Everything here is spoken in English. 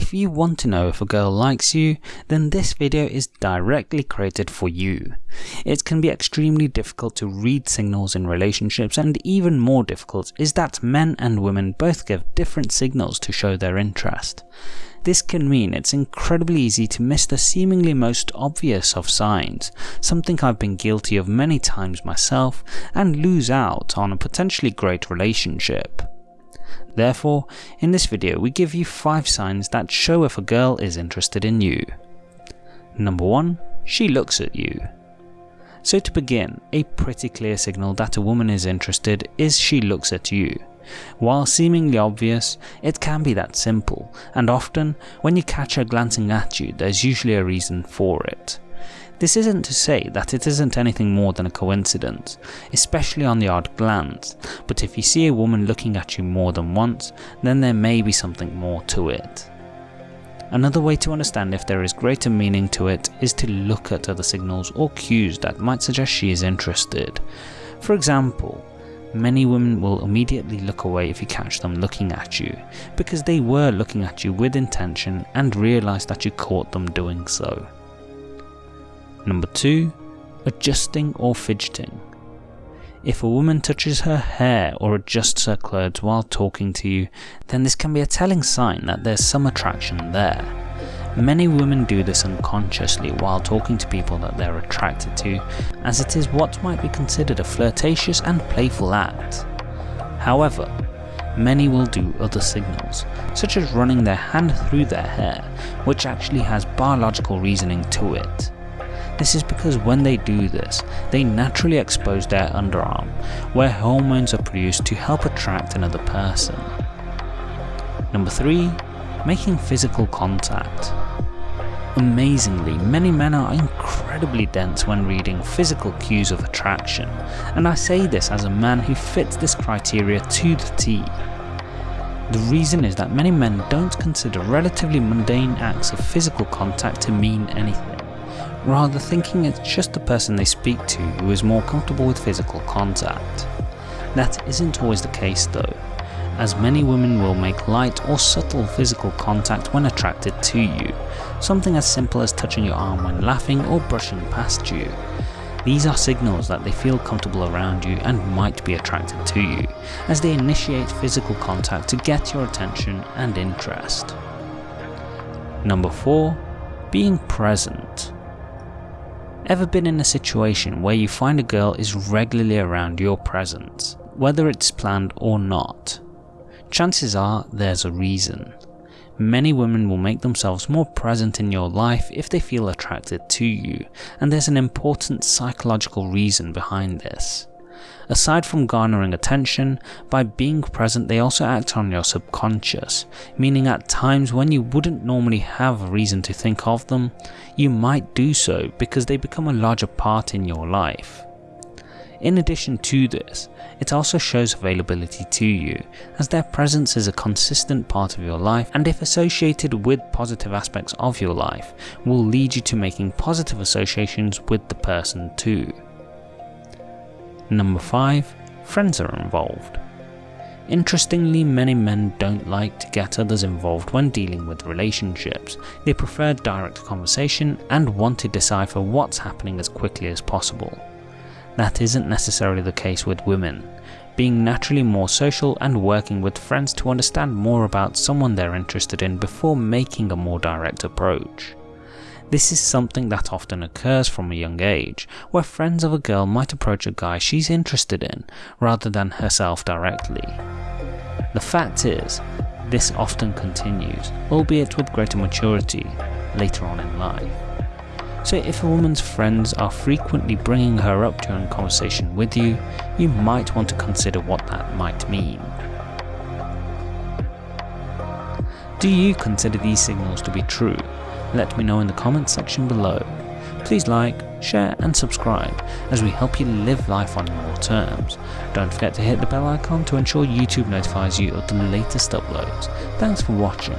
If you want to know if a girl likes you, then this video is directly created for you. It can be extremely difficult to read signals in relationships and even more difficult is that men and women both give different signals to show their interest. This can mean it's incredibly easy to miss the seemingly most obvious of signs, something I've been guilty of many times myself, and lose out on a potentially great relationship. Therefore, in this video we give you 5 signs that show if a girl is interested in you. Number 1. She looks at you. So to begin, a pretty clear signal that a woman is interested is she looks at you. While seemingly obvious, it can be that simple, and often, when you catch her glancing at you, there's usually a reason for it. This isn't to say that it isn't anything more than a coincidence, especially on the odd glance, but if you see a woman looking at you more than once, then there may be something more to it. Another way to understand if there is greater meaning to it is to look at other signals or cues that might suggest she is interested. For example, many women will immediately look away if you catch them looking at you, because they were looking at you with intention and realise that you caught them doing so. Number 2. Adjusting or fidgeting. If a woman touches her hair or adjusts her clothes while talking to you, then this can be a telling sign that there's some attraction there. Many women do this unconsciously while talking to people that they're attracted to, as it is what might be considered a flirtatious and playful act. However, many will do other signals, such as running their hand through their hair, which actually has biological reasoning to it. This is because when they do this, they naturally expose their underarm, where hormones are produced to help attract another person. Number 3. Making physical contact. Amazingly, many men are incredibly dense when reading physical cues of attraction, and I say this as a man who fits this criteria to the T. The reason is that many men don't consider relatively mundane acts of physical contact to mean anything rather thinking it's just the person they speak to who is more comfortable with physical contact. That isn't always the case though, as many women will make light or subtle physical contact when attracted to you, something as simple as touching your arm when laughing or brushing past you. These are signals that they feel comfortable around you and might be attracted to you, as they initiate physical contact to get your attention and interest. Number 4. Being present. Ever been in a situation where you find a girl is regularly around your presence, whether it's planned or not? Chances are there's a reason. Many women will make themselves more present in your life if they feel attracted to you, and there's an important psychological reason behind this. Aside from garnering attention, by being present they also act on your subconscious, meaning at times when you wouldn't normally have a reason to think of them, you might do so because they become a larger part in your life. In addition to this, it also shows availability to you, as their presence is a consistent part of your life and if associated with positive aspects of your life, will lead you to making positive associations with the person too. Number 5. Friends are involved. Interestingly, many men don't like to get others involved when dealing with relationships. They prefer direct conversation and want to decipher what's happening as quickly as possible. That isn't necessarily the case with women, being naturally more social and working with friends to understand more about someone they're interested in before making a more direct approach. This is something that often occurs from a young age, where friends of a girl might approach a guy she's interested in, rather than herself directly. The fact is, this often continues, albeit with greater maturity, later on in life. So if a woman's friends are frequently bringing her up during conversation with you, you might want to consider what that might mean. Do you consider these signals to be true? Let me know in the comments section below. Please like, share and subscribe as we help you live life on your terms. Don't forget to hit the bell icon to ensure YouTube notifies you of the latest uploads. Thanks for watching.